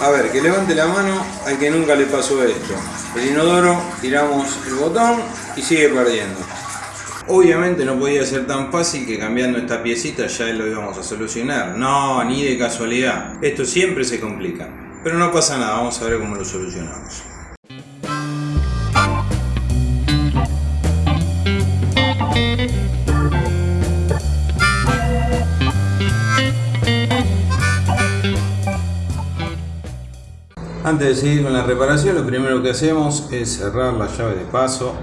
A ver, que levante la mano al que nunca le pasó esto. El inodoro, tiramos el botón y sigue perdiendo. Obviamente no podía ser tan fácil que cambiando esta piecita ya lo íbamos a solucionar. No, ni de casualidad. Esto siempre se complica. Pero no pasa nada, vamos a ver cómo lo solucionamos. Antes de seguir con la reparación, lo primero que hacemos es cerrar la llave de paso,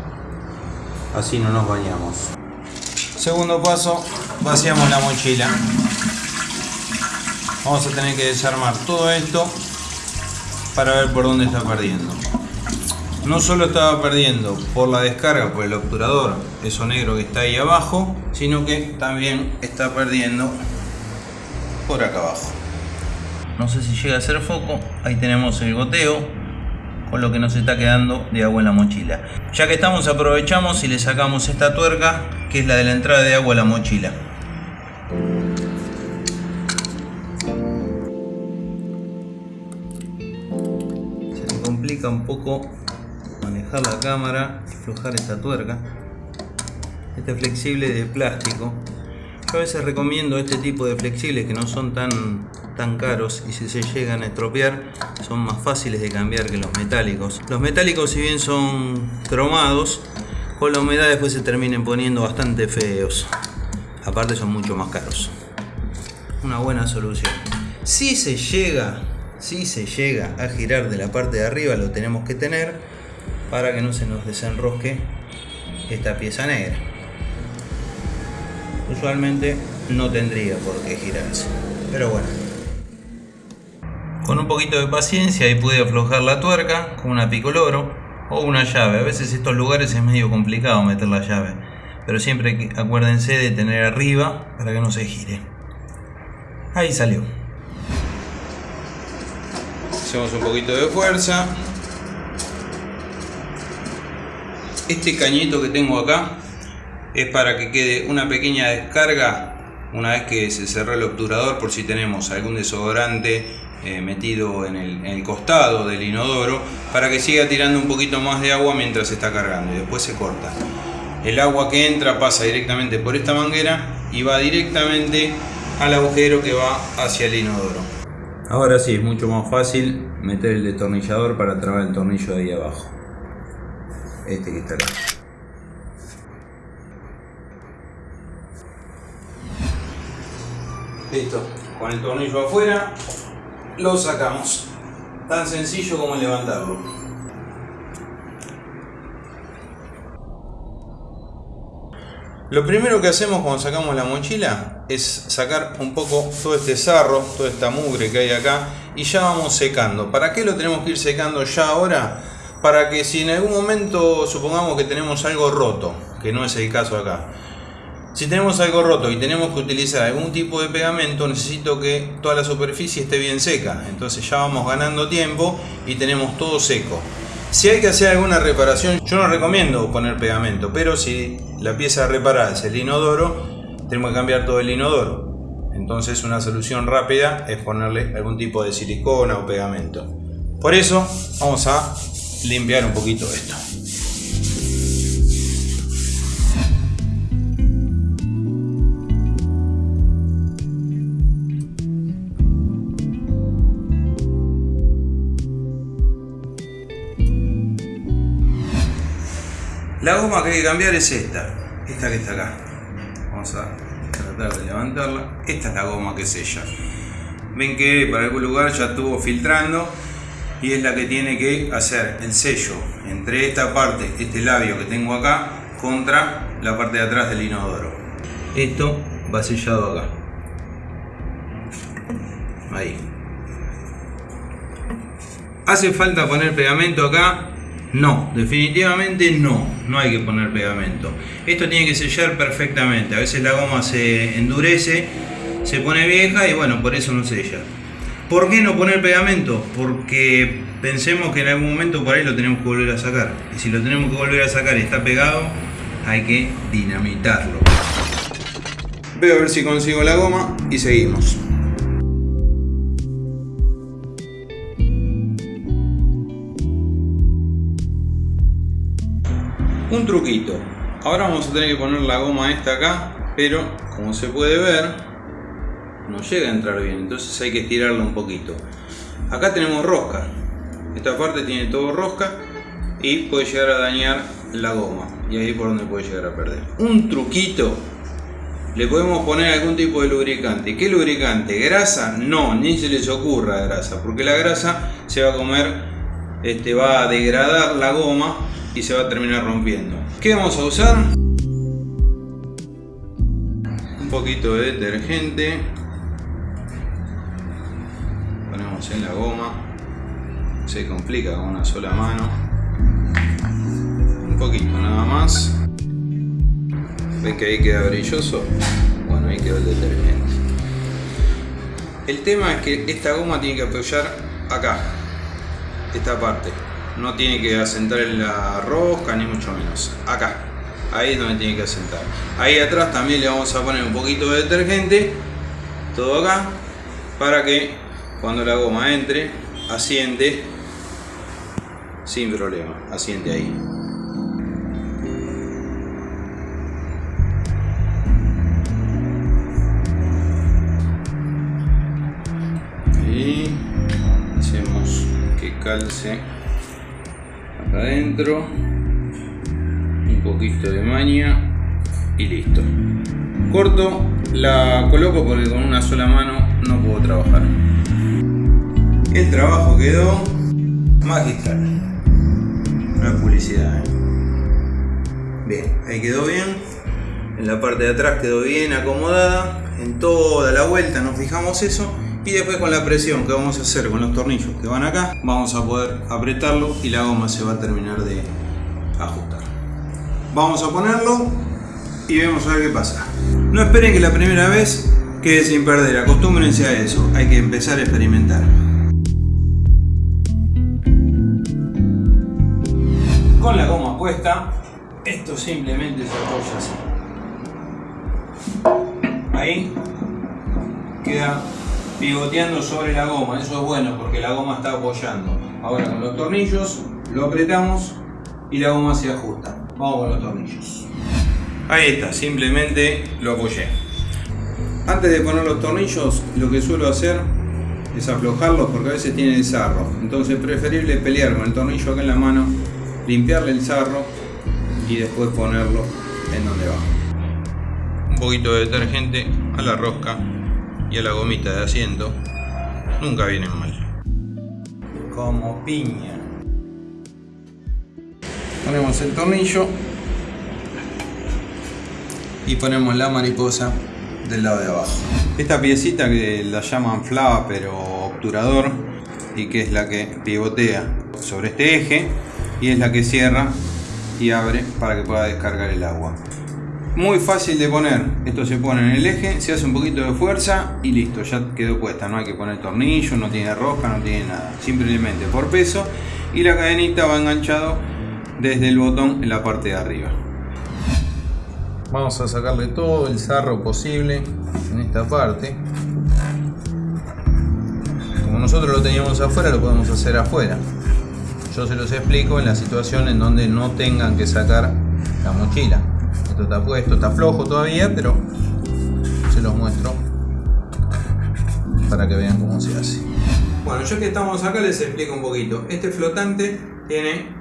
así no nos bañamos. Segundo paso, vaciamos la mochila. Vamos a tener que desarmar todo esto para ver por dónde está perdiendo. No solo estaba perdiendo por la descarga, por el obturador, eso negro que está ahí abajo, sino que también está perdiendo por acá abajo. No sé si llega a hacer foco. Ahí tenemos el goteo con lo que nos está quedando de agua en la mochila. Ya que estamos aprovechamos y le sacamos esta tuerca que es la de la entrada de agua a la mochila. Se me complica un poco manejar la cámara y aflojar esta tuerca. Este flexible de plástico. Yo a veces recomiendo este tipo de flexibles que no son tan tan caros y si se llegan a estropear son más fáciles de cambiar que los metálicos. Los metálicos si bien son cromados, con la humedad después se terminen poniendo bastante feos. Aparte son mucho más caros. Una buena solución. Si se llega, si se llega a girar de la parte de arriba lo tenemos que tener para que no se nos desenrosque esta pieza negra. Usualmente no tendría por qué girarse, pero bueno, con un poquito de paciencia y pude aflojar la tuerca con una picoloro o una llave. A veces estos lugares es medio complicado meter la llave, pero siempre acuérdense de tener arriba para que no se gire. Ahí salió. Hacemos un poquito de fuerza. Este cañito que tengo acá es para que quede una pequeña descarga una vez que se cerró el obturador por si tenemos algún desodorante eh, metido en el, costado del inodoro para que siga tirando un poquito más de agua mientras está cargando y después se corta. El agua que entra pasa directamente por esta manguera y va directamente al agujero que va hacia el inodoro. Ahora sí, es mucho más fácil meter el destornillador para trabar el tornillo de ahí abajo. Este que está acá. Listo, con el tornillo afuera, lo sacamos. Tan sencillo como levantarlo. Lo primero que hacemos cuando sacamos la mochila es sacar un poco todo este sarro, toda esta mugre que hay acá y ya vamos secando. ¿Para qué lo tenemos que ir secando ya ahora? Para que si en algún momento supongamos que tenemos algo roto, que no es el caso acá, si tenemos algo roto y tenemos que utilizar algún tipo de pegamento, necesito que toda la superficie esté bien seca. Entonces ya vamos ganando tiempo y tenemos todo seco. Si hay que hacer alguna reparación, yo no recomiendo poner pegamento, pero si la pieza reparada es el inodoro, tenemos que cambiar todo el inodoro. Entonces una solución rápida es ponerle algún tipo de silicona o pegamento. Por eso vamos a limpiar un poquito esto. Goma que hay que cambiar es esta, esta que está acá. Vamos a tratar de levantarla. Esta es la goma que sella. Ven que para algún lugar ya estuvo filtrando y es la que tiene que hacer el sello entre esta parte, este labio que tengo acá, contra la parte de atrás del inodoro. Esto va sellado acá. Ahí. ¿Hace falta poner pegamento acá? No, definitivamente no, no hay que poner pegamento. Esto tiene que sellar perfectamente, a veces la goma se endurece, se pone vieja y bueno, por eso no sella. ¿Por qué no poner pegamento? Porque pensemos que en algún momento por ahí lo tenemos que volver a sacar. Y si lo tenemos que volver a sacar y está pegado, hay que dinamitarlo. Veo a ver si consigo la goma y seguimos. Un truquito. Ahora vamos a tener que poner la goma esta acá, pero como se puede ver, no llega a entrar bien, entonces hay que estirarla un poquito. Acá tenemos rosca. Esta parte tiene todo rosca y puede llegar a dañar la goma. Y ahí por donde puede llegar a perder. Un truquito. Le podemos poner algún tipo de lubricante. ¿Qué lubricante? ¿Grasa? No, ni se les ocurra grasa. Porque la grasa se va a comer, este, va a degradar la goma y se va a terminar rompiendo. ¿Qué vamos a usar? Un poquito de detergente. Ponemos en la goma. Se complica con una sola mano. Un poquito nada más. ¿Ven que ahí queda brilloso? Bueno, ahí quedó el detergente. El tema es que esta goma tiene que apoyar acá, esta parte. No tiene que asentar en la rosca ni mucho menos. Acá. Ahí es donde tiene que asentar. Ahí atrás también le vamos a poner un poquito de detergente. Todo acá. Para que cuando la goma entre, asiente sin problema. Asiente ahí. Y hacemos que calce adentro un poquito de maña y listo. Corto la coloco porque con una sola mano no puedo trabajar. El trabajo quedó magistral. No es publicidad ¿eh? bien ahí quedó bien. En la parte de atrás quedó bien acomodada. En toda la vuelta nos fijamos eso y después con la presión que vamos a hacer con los tornillos que van acá vamos a poder apretarlo y la goma se va a terminar de ajustar. Vamos a ponerlo y vemos a ver qué pasa. No esperen que la primera vez quede sin perder acostúmbrense a eso hay que empezar a experimentar. Con la goma puesta esto simplemente se apoya así. Ahí queda pivoteando sobre la goma, eso es bueno porque la goma está apoyando. Ahora con los tornillos lo apretamos y la goma se ajusta. Vamos con los tornillos. Ahí está, simplemente lo apoyé. Antes de poner los tornillos, lo que suelo hacer es aflojarlos porque a veces tiene el sarro. Entonces es preferible pelear con el tornillo acá en la mano, limpiarle el sarro y después ponerlo en donde va. Un poquito de detergente a la rosca y a la gomita de asiento nunca vienen mal. Como piña. Ponemos el tornillo y ponemos la mariposa del lado de abajo. Esta piecita que la llaman flava pero obturador y que es la que pivotea sobre este eje y es la que cierra y abre para que pueda descargar el agua. Muy fácil de poner, esto se pone en el eje, se hace un poquito de fuerza y listo, ya quedó puesta, no hay que poner tornillo, no tiene rosca, no tiene nada, simplemente por peso y la cadenita va enganchado desde el botón en la parte de arriba. Vamos a sacarle todo el sarro posible en esta parte. Como nosotros lo teníamos afuera, lo podemos hacer afuera. Yo se los explico en la situación en donde no tengan que sacar la mochila. Esto está puesto, está flojo todavía, pero se los muestro para que vean cómo se hace. Bueno, ya que estamos acá les explico un poquito. Este flotante tiene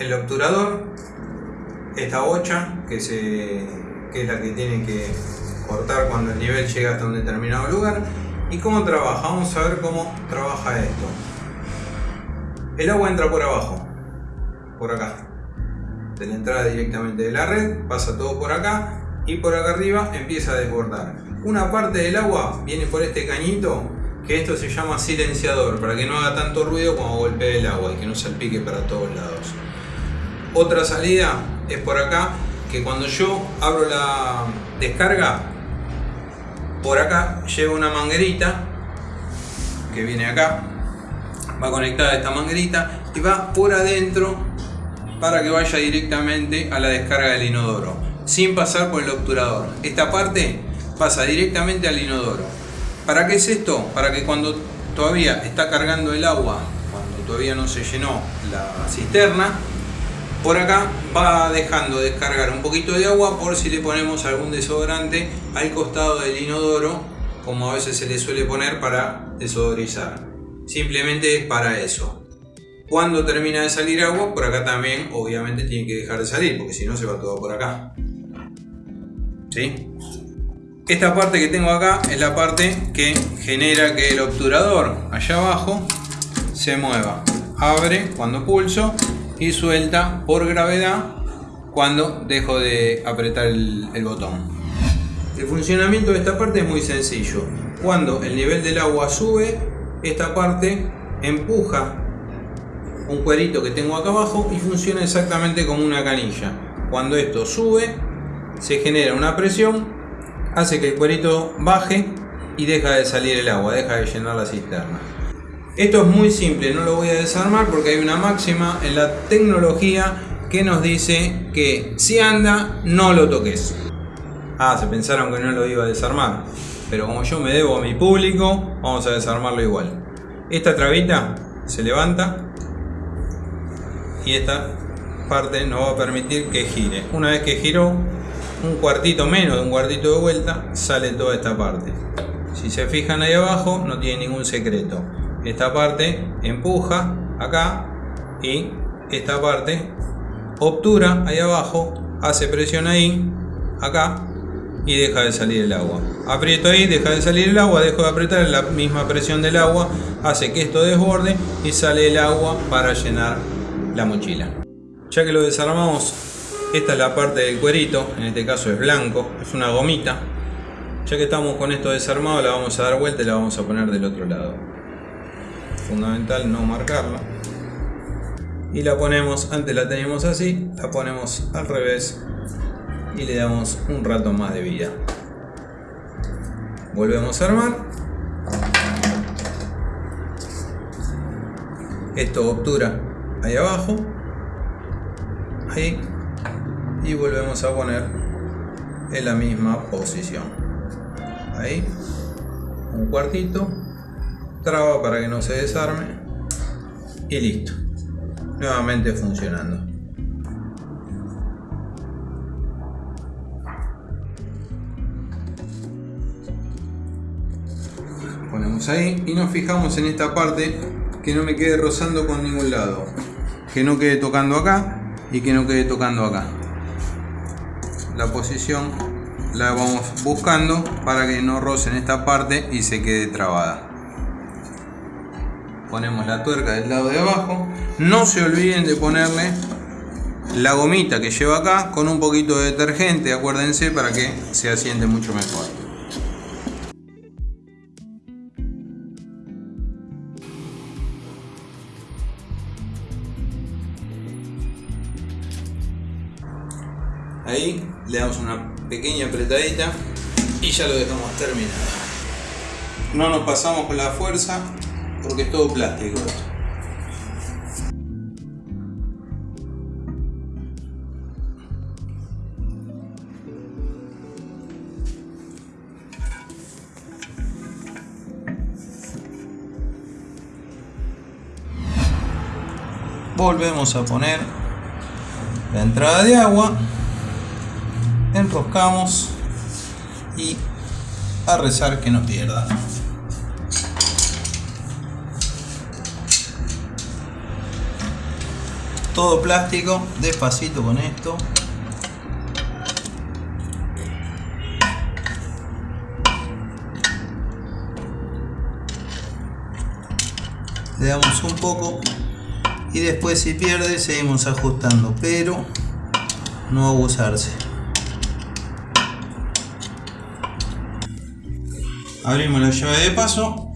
el obturador, esta bocha que, es la que tiene que cortar cuando el nivel llega hasta un determinado lugar. ¿Y cómo trabaja? Vamos a ver cómo trabaja esto. El agua entra por abajo, por acá de la entrada directamente de la red, pasa todo por acá y por acá arriba empieza a desbordar. Una parte del agua viene por este cañito que esto se llama silenciador para que no haga tanto ruido cuando golpee el agua y que no salpique para todos lados. Otra salida es por acá que cuando yo abro la descarga por acá lleva una manguerita que viene acá va conectada a esta manguerita y va por adentro para que vaya directamente a la descarga del inodoro, sin pasar por el obturador. Esta parte pasa directamente al inodoro. ¿Para qué es esto? Para que cuando todavía está cargando el agua, cuando todavía no se llenó la cisterna, Por acá va dejando descargar un poquito de agua por si le ponemos algún desodorante al costado del inodoro, como a veces se le suele poner para desodorizar. Simplemente es para eso. Cuando termina de salir agua, por acá también obviamente tiene que dejar de salir, porque si no se va todo por acá. ¿Sí? Esta parte que tengo acá es la parte que genera que el obturador allá abajo se mueva. Abre cuando pulso y suelta por gravedad cuando dejo de apretar el, el botón. El funcionamiento de esta parte es muy sencillo. Cuando el nivel del agua sube, esta parte empuja un cuerito que tengo acá abajo y funciona exactamente como una canilla. Cuando esto sube, se genera una presión, hace que el cuerito baje y deja de salir el agua, deja de llenar la cisterna. Esto es muy simple, no lo voy a desarmar porque hay una máxima en la tecnología que nos dice que si anda, no lo toques. Ah, se pensaron que no lo iba a desarmar. Pero como yo me debo a mi público, vamos a desarmarlo igual. Esta trabita se levanta y esta parte nos va a permitir que gire. Una vez que giró, un cuartito menos de un cuartito de vuelta, sale toda esta parte. Si se fijan ahí abajo, no tiene ningún secreto esta parte empuja acá y esta parte obtura ahí abajo, hace presión ahí, acá y deja de salir el agua. Aprieto ahí, deja de salir el agua, dejo de apretar la misma presión del agua, hace que esto desborde y sale el agua para llenar la mochila. Ya que lo desarmamos, esta es la parte del cuerito, en este caso es blanco, es una gomita. Ya que estamos con esto desarmado, la vamos a dar vuelta y la vamos a poner del otro lado fundamental no marcarla y la ponemos, antes la teníamos así, la ponemos al revés y le damos un rato más de vida volvemos a armar esto obtura ahí abajo. Ahí. Y volvemos a poner en la misma posición. Ahí. Un cuartito. Traba para que no se desarme. Y listo. Nuevamente funcionando. Ponemos ahí y nos fijamos en esta parte que no me quede rozando con ningún lado que no quede tocando acá y que no quede tocando acá. La posición la vamos buscando para que no roce en esta parte y se quede trabada. Ponemos la tuerca del lado de abajo. No se olviden de ponerle la gomita que lleva acá con un poquito de detergente acuérdense para que se asiente mucho mejor ahí le damos una pequeña apretadita y ya lo dejamos terminado no nos pasamos con la fuerza porque es todo plástico. Volvemos a poner la entrada de agua, enroscamos y a rezar que no pierda. todo plástico, despacito con esto. Le damos un poco y después si pierde seguimos ajustando, pero no abusarse. Abrimos la llave de paso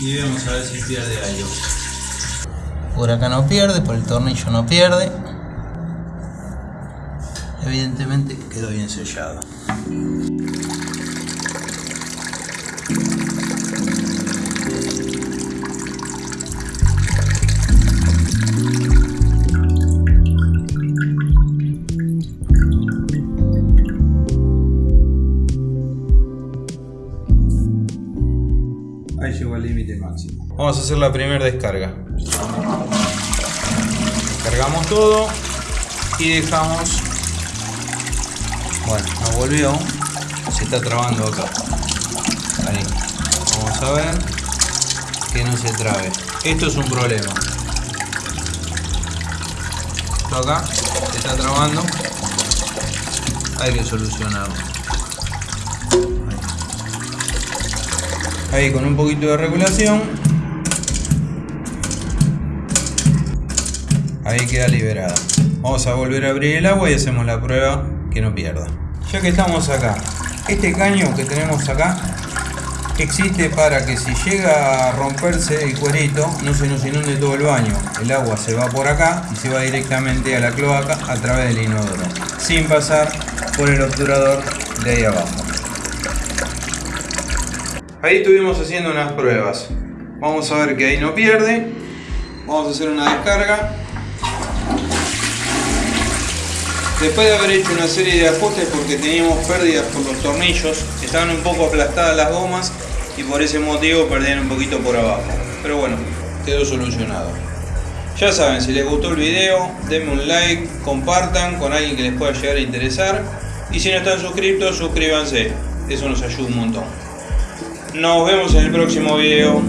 y vamos a ver si pierde algo. Por acá no pierde, por el tornillo no pierde. Evidentemente quedó bien sellado. Vamos a hacer la primera descarga. Cargamos todo y dejamos. Bueno, nos volvió. Se está trabando acá. Ahí. Vamos a ver que no se trabe. Esto es un problema. Esto acá se está trabando. Hay que solucionarlo. Ahí. Con un poquito de regulación. Ahí queda liberada. Vamos a volver a abrir el agua y hacemos la prueba que no pierda. Ya que estamos acá, este caño que tenemos acá existe para que si llega a romperse el cuerito no se nos inunde todo el baño. El agua se va por acá y se va directamente a la cloaca a través del inodoro, sin pasar por el obturador de ahí abajo. Ahí estuvimos haciendo unas pruebas. Vamos a ver que ahí no pierde. Vamos a hacer una descarga. Después de haber hecho una serie de ajustes porque teníamos pérdidas por los tornillos, estaban un poco aplastadas las gomas y por ese motivo perdían un poquito por abajo. Pero bueno, quedó solucionado. Ya saben, si les gustó el video, denme un like, compartan con alguien que les pueda llegar a interesar. Y si no están suscritos, suscríbanse. Eso nos ayuda un montón. Nos vemos en el próximo video.